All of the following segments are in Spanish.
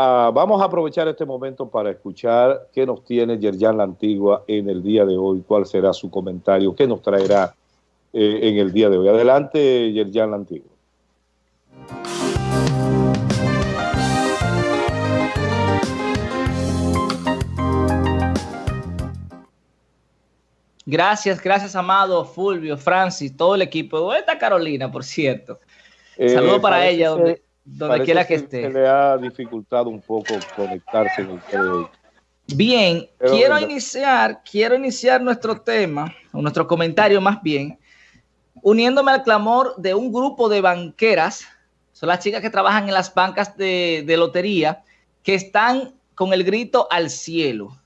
Ah, vamos a aprovechar este momento para escuchar qué nos tiene Yerjan La Antigua en el día de hoy, cuál será su comentario, qué nos traerá eh, en el día de hoy. Adelante, Yerjan La Antigua. Gracias, gracias, Amado, Fulvio, Francis, todo el equipo. ¿Dónde está Carolina, por cierto? Saludos eh, para ella, donde, donde quiera que esté. Se le ha dificultado un poco conectarse en el Bien, quiero iniciar, quiero iniciar nuestro tema, o nuestro comentario más bien, uniéndome al clamor de un grupo de banqueras, son las chicas que trabajan en las bancas de, de lotería, que están con el grito al cielo.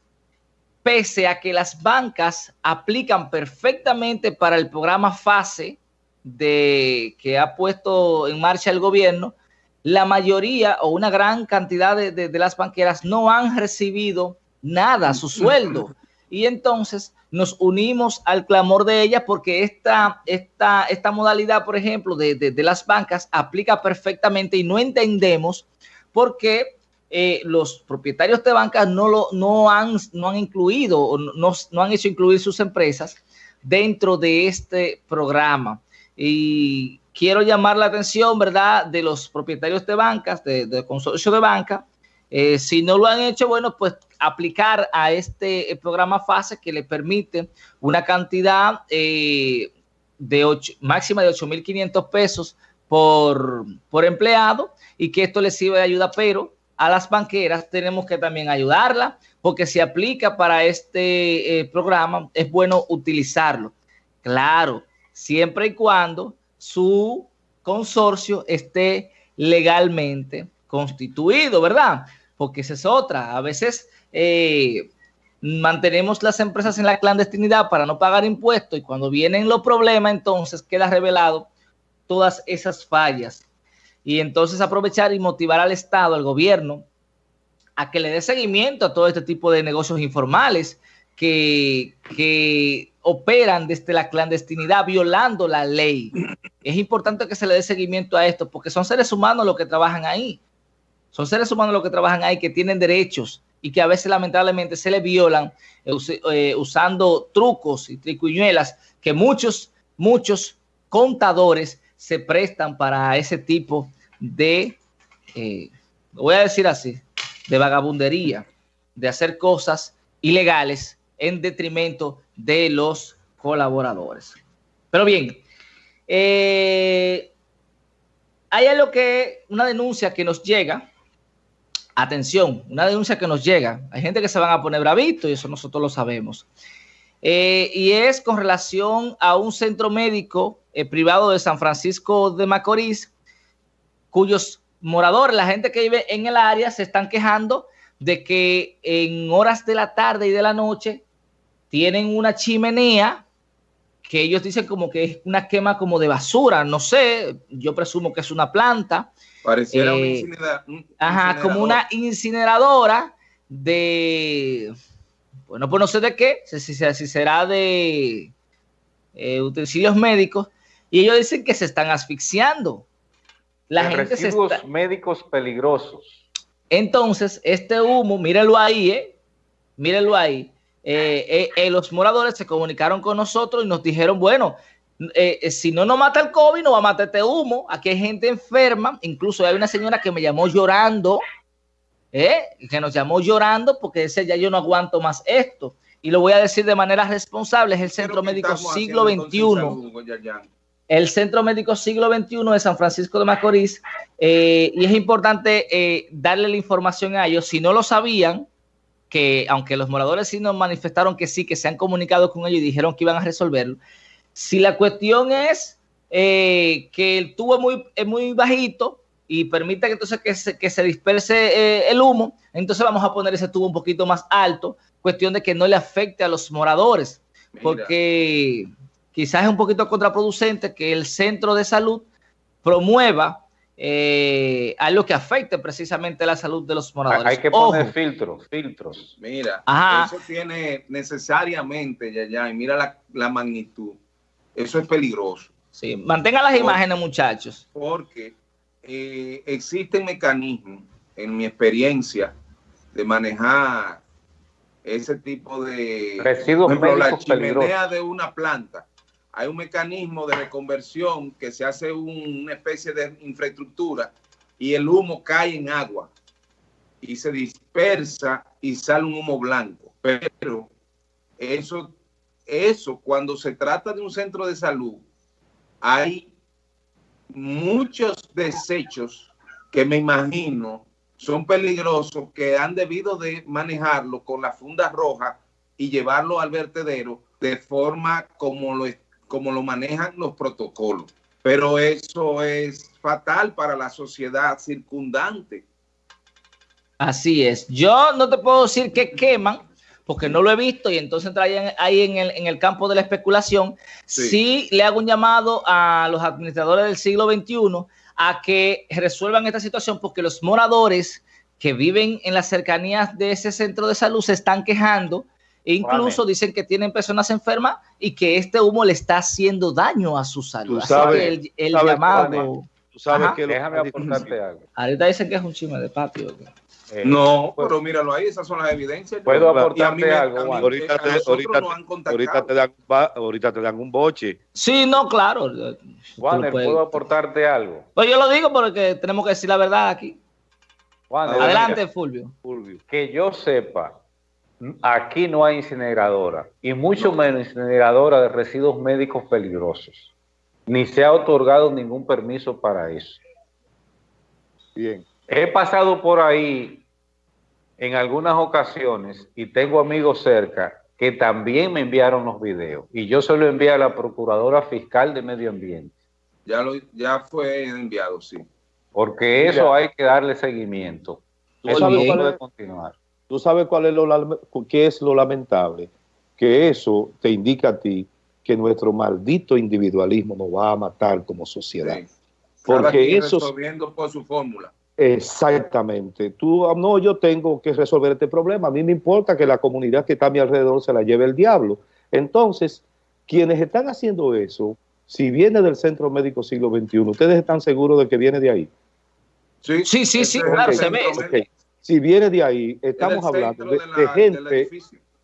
Pese a que las bancas aplican perfectamente para el programa FASE de, que ha puesto en marcha el gobierno, la mayoría o una gran cantidad de, las banqueras no han recibido nada, su sueldo. Y entonces nos unimos al clamor de ellas porque esta, esta, esta modalidad, por ejemplo, de, de las bancas aplica perfectamente y no entendemos por qué eh, los propietarios de bancas no, lo, no, han, no han incluido o no, no han hecho incluir sus empresas dentro de este programa. Y quiero llamar la atención, ¿verdad?, de los propietarios de bancas, de, de consorcio de banca. Eh, si no lo han hecho, bueno, pues aplicar a este eh, programa FASE que le permite una cantidad de máxima de 8.500 pesos por, por empleado y que esto les sirve de ayuda, pero a las banqueras tenemos que también ayudarla, porque si aplica para este eh, programa, es bueno utilizarlo. Claro, siempre y cuando su consorcio esté legalmente constituido, ¿verdad? Porque esa es otra. A veces eh, mantenemos las empresas en la clandestinidad para no pagar impuestos y cuando vienen los problemas, entonces queda revelado todas esas fallas y entonces aprovechar y motivar al Estado, al gobierno, a que le dé seguimiento a todo este tipo de negocios informales que, que operan desde la clandestinidad violando la ley. Es importante que se le dé seguimiento a esto porque son seres humanos los que trabajan ahí. Son seres humanos los que trabajan ahí, que tienen derechos y que a veces lamentablemente se les violan eh, eh, usando trucos y tricuñuelas que muchos, muchos contadores se prestan para ese tipo de, eh, voy a decir así, de vagabundería, de hacer cosas ilegales en detrimento de los colaboradores. Pero bien, eh, hay algo que, una denuncia que nos llega, atención, una denuncia que nos llega, hay gente que se van a poner bravito y eso nosotros lo sabemos. Eh, y es con relación a un centro médico eh, privado de San Francisco de Macorís, cuyos moradores, la gente que vive en el área, se están quejando de que en horas de la tarde y de la noche tienen una chimenea que ellos dicen como que es una quema como de basura, no sé, yo presumo que es una planta. Pareciera eh, Ajá, como una incineradora de, bueno, pues no sé de qué, si, si será de eh, utensilios médicos, y ellos dicen que se están asfixiando. La gente residuos médicos peligrosos. Entonces, este humo, mírenlo ahí, ¿eh? Mírenlo ahí. Eh, eh, los moradores se comunicaron con nosotros y nos dijeron, bueno, si no nos mata el COVID, no va a matar este humo. Aquí hay gente enferma. Incluso hay una señora que me llamó llorando, que nos llamó llorando porque decía, ya yo no aguanto más esto. Y lo voy a decir de manera responsable, es el Centro Médico Siglo XXI el Centro Médico Siglo XXI de San Francisco de Macorís, eh, y es importante eh, darle la información a ellos. Si no lo sabían, que aunque los moradores sí nos manifestaron que sí, que se han comunicado con ellos y dijeron que iban a resolverlo, si la cuestión es eh, que el tubo es muy, muy bajito y permite que entonces que se, que se disperse el humo, entonces vamos a poner ese tubo un poquito más alto, cuestión de que no le afecte a los moradores, porque quizás es un poquito contraproducente que el centro de salud promueva eh, algo que afecte precisamente la salud de los moradores. Hay que poner filtros, filtros. Mira, eso tiene necesariamente, ya, ya, y mira la, magnitud. Eso es peligroso. Sí, mantengan las imágenes, muchachos. Porque eh, existen mecanismos en mi experiencia de manejar ese tipo de residuos ejemplo, la chimenea de una planta. Hay un mecanismo de reconversión que se hace una especie de infraestructura y el humo cae en agua y se dispersa y sale un humo blanco. Pero eso, eso cuando se trata de un centro de salud, hay muchos desechos que me imagino son peligrosos que han debido de manejarlo con la funda roja y llevarlo al vertedero de forma como lo, como lo manejan los protocolos. Pero eso es fatal para la sociedad circundante. Así es. Yo no te puedo decir que queman, porque no lo he visto y entonces entrarían ahí en el, en el campo de la especulación. Sí. sí. le hago un llamado a los administradores del siglo XXI a que resuelvan esta situación porque los moradores que viven en las cercanías de ese centro de salud se están quejando e incluso vale. dicen que tienen personas enfermas y que este humo le está haciendo daño a su salud. Tú sabes, Así que el, el llamado... Tú sabes que déjame aportarte algo. Ahorita dicen que es un chisme de patio. Eh, no, pues, pero míralo ahí, esas son las evidencias. Puedo aportarte algo, Juan. Ahorita, te, ahorita, ahorita, te dan, ahorita te dan un boche. Sí, no, claro. Juan, ¿puedo aportarte algo? Pues yo lo digo porque tenemos que decir la verdad aquí. Juan, Adelante, Fulvio. Fulvio. Que yo sepa, aquí no hay incineradora, y mucho no. menos incineradora de residuos médicos peligrosos. Ni se ha otorgado ningún permiso para eso. Bien. He pasado por ahí en algunas ocasiones y tengo amigos cerca que también me enviaron los videos y yo se lo envié a la Procuradora Fiscal de Medio Ambiente. Ya, lo, ya fue enviado, sí. Porque eso Mira, hay que darle seguimiento. Eso no puede continuar. ¿Tú sabes cuál es lo, qué es lo lamentable? Que eso te indica a ti que nuestro maldito individualismo nos va a matar como sociedad. Sí. Porque eso... Resolviendo por su fórmula. Exactamente. Tú, ah, no, yo tengo que resolver este problema. A mí me importa que la comunidad que está a mi alrededor se la lleve el diablo. Entonces, quienes están haciendo eso, si viene del Centro Médico Siglo XXI, ¿ustedes están seguros de que viene de ahí? Sí, sí, sí, sí claro, se ve. Okay. Si viene de ahí, estamos hablando de, de, la, de gente,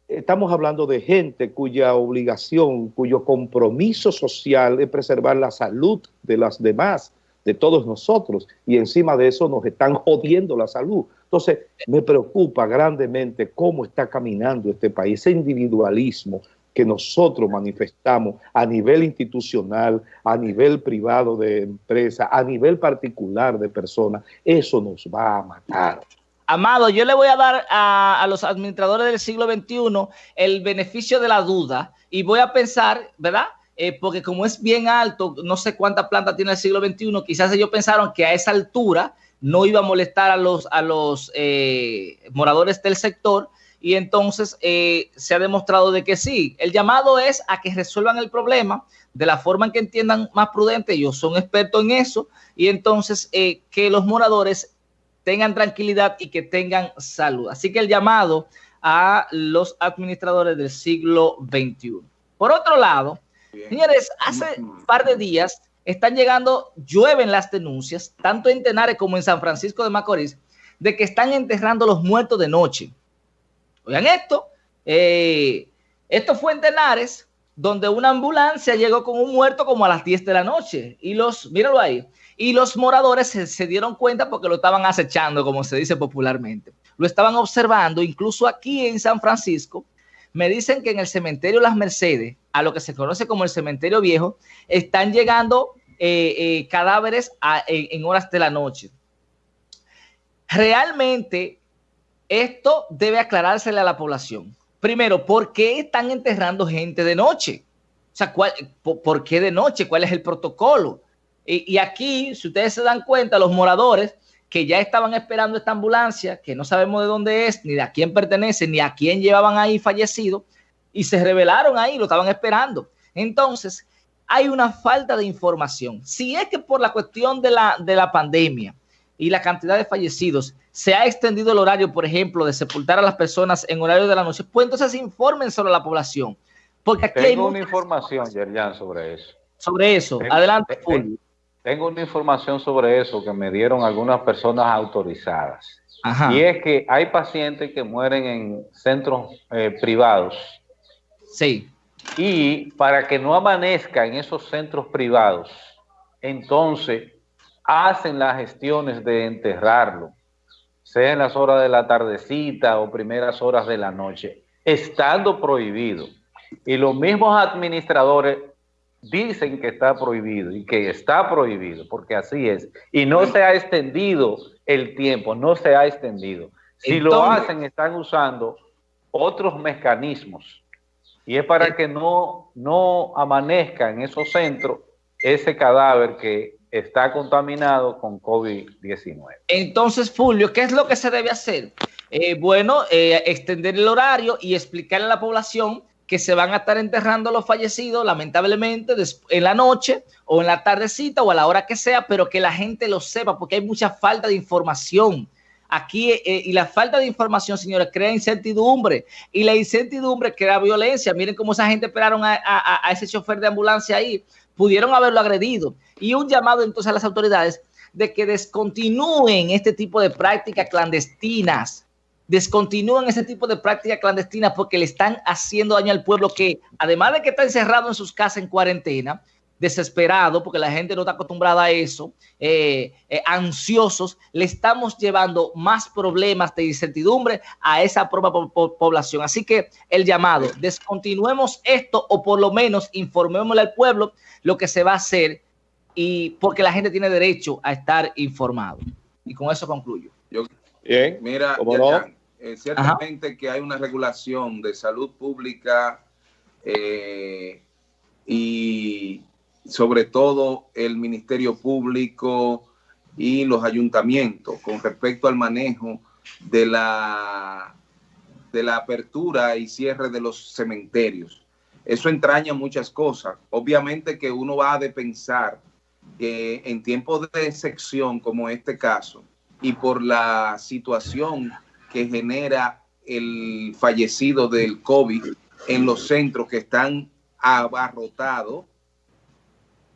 estamos hablando de gente cuya obligación, cuyo compromiso social es preservar la salud de las demás de todos nosotros y encima de eso nos están jodiendo la salud. Entonces, me preocupa grandemente cómo está caminando este país, ese individualismo que nosotros manifestamos a nivel institucional, a nivel privado de empresa, a nivel particular de personas, eso nos va a matar. Amado, yo le voy a dar a, los administradores del siglo XXI el beneficio de la duda y voy a pensar, ¿verdad? eh, porque como es bien alto, no sé cuánta planta tiene el siglo XXI, quizás ellos pensaron que a esa altura no iba a molestar a los, a los eh, moradores del sector y entonces eh, se ha demostrado de que sí. El llamado es a que resuelvan el problema de la forma en que entiendan más prudente, ellos son expertos en eso, y entonces eh, que los moradores tengan tranquilidad y que tengan salud. Así que el llamado a los administradores del siglo XXI. Por otro lado, Bien. Señores, hace un par de días están llegando, llueven las denuncias, tanto en Tenares como en San Francisco de Macorís, de que están enterrando los muertos de noche. Oigan esto, eh, esto fue en Tenares, donde una ambulancia llegó con un muerto como a las 10 de la noche. Y los, míralo ahí, y los moradores se, dieron cuenta porque lo estaban acechando, como se dice popularmente. Lo estaban observando, incluso aquí en San Francisco, me dicen que en el cementerio Las Mercedes, a lo que se conoce como el cementerio viejo, están llegando eh, eh, cadáveres en, en horas de la noche. Realmente, esto debe aclarársele a la población. Primero, ¿por qué están enterrando gente de noche? O sea, ¿cuál, por, qué de noche? ¿Cuál es el protocolo? Y, y, aquí, si ustedes se dan cuenta, los moradores que ya estaban esperando esta ambulancia, que no sabemos de dónde es, ni de a quién pertenece, ni a quién llevaban ahí fallecido, y se revelaron ahí, lo estaban esperando. Entonces, hay una falta de información. Si es que por la cuestión de la, de la pandemia y la cantidad de fallecidos se ha extendido el horario, por ejemplo, de sepultar a las personas en horario de la noche, pues entonces informen sobre la población. Porque aquí Tengo hay una información, Yerjan, sobre eso. Sobre eso. Adelante, Fulvio Tengo una información sobre eso que me dieron algunas personas autorizadas. Y es que hay pacientes que mueren en centros eh, privados. Sí. Y para que no amanezca en esos centros privados, entonces hacen las gestiones de enterrarlo, sea en las horas de la tardecita o primeras horas de la noche, estando prohibido. Y los mismos administradores dicen que está prohibido y que está prohibido, porque así es. Y no se ha extendido el tiempo, no se ha extendido. Si lo hacen, están usando otros mecanismos. Y es para que no, no amanezca en esos centros ese cadáver que está contaminado con COVID-19. Entonces, Fulvio, ¿qué es lo que se debe hacer? Eh, bueno, eh, extender el horario y explicarle a la población que se van a estar enterrando los fallecidos, lamentablemente, en la noche o en la tardecita o a la hora que sea, pero que la gente lo sepa, porque hay mucha falta de información. Aquí, eh, y la falta de información, señores, crea incertidumbre. Y la incertidumbre crea violencia. Miren cómo esa gente esperaron a, a ese chofer de ambulancia ahí. Pudieron haberlo agredido. Y un llamado entonces a las autoridades de que descontinúen este tipo de prácticas clandestinas descontinúen ese tipo de prácticas clandestinas porque le están haciendo daño al pueblo que, además de que está encerrado en sus casas en cuarentena, desesperado porque la gente no está acostumbrada a eso, eh, eh, ansiosos, le estamos llevando más problemas de incertidumbre a esa propia población. Así que el llamado, descontinuemos esto o por lo menos informémosle al pueblo lo que se va a hacer y porque la gente tiene derecho a estar informado. Y con eso concluyo. Bien, mira, eh, ciertamente que hay una regulación de salud pública eh, y sobre todo el Ministerio Público y los ayuntamientos con respecto al manejo de la, de la apertura y cierre de los cementerios. Eso entraña muchas cosas. Obviamente que uno va a de pensar que en tiempos de sección como este caso y por la situación que genera el fallecido del COVID en los centros que están abarrotados,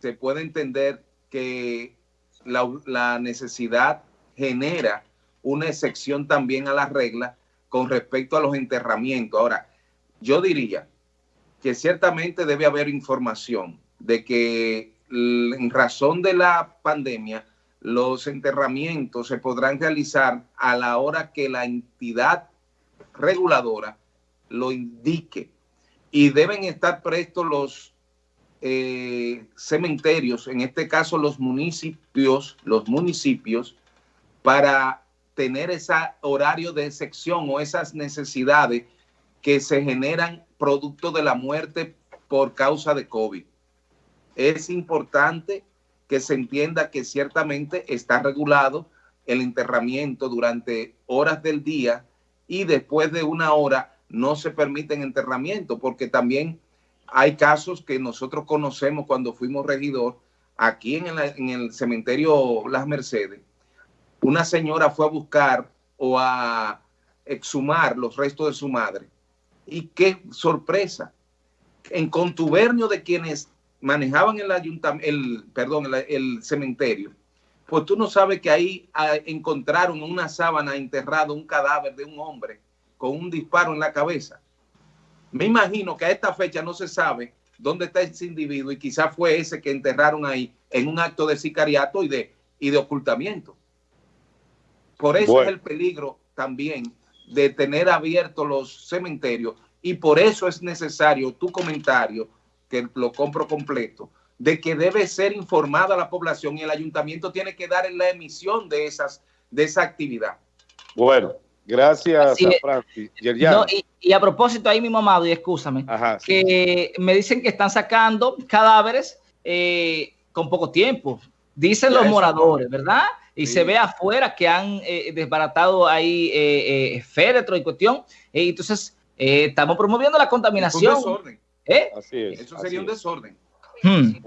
se puede entender que la, necesidad genera una excepción también a la regla con respecto a los enterramientos. Ahora, yo diría que ciertamente debe haber información de que en razón de la pandemia los enterramientos se podrán realizar a la hora que la entidad reguladora lo indique y deben estar prestos los eh, cementerios, en este caso los municipios, los municipios, para tener ese horario de sección o esas necesidades que se generan producto de la muerte por causa de COVID. Es importante que se entienda que ciertamente está regulado el enterramiento durante horas del día y después de una hora no se permiten enterramiento porque también hay casos que nosotros conocemos cuando fuimos regidor aquí en el, en el cementerio Las Mercedes. Una señora fue a buscar o a exhumar los restos de su madre y qué sorpresa, en contubernio de quienes manejaban el ayuntamiento, el, perdón, el, cementerio, pues tú no sabes que ahí ah, encontraron una sábana enterrado, un cadáver de un hombre con un disparo en la cabeza. Me imagino que a esta fecha no se sabe dónde está ese individuo y quizás fue ese que enterraron ahí en un acto de sicariato y de, y de ocultamiento. Por eso es el peligro también de tener abiertos los cementerios y por eso es necesario tu comentario que lo compro completo, de que debe ser informada la población y el ayuntamiento tiene que dar en la emisión de, esas, de esa actividad. Bueno, gracias a Francis. y, a propósito, ahí mi mamá, y escúchame, que me dicen que están sacando cadáveres eh, con poco tiempo. Dicen los moradores, ¿verdad? Y se ve afuera que han eh, desbaratado ahí eh, eh féretro y cuestión. entonces, estamos promoviendo la contaminación. ¿Eh? Así es. Eso sería un desorden. Hmm.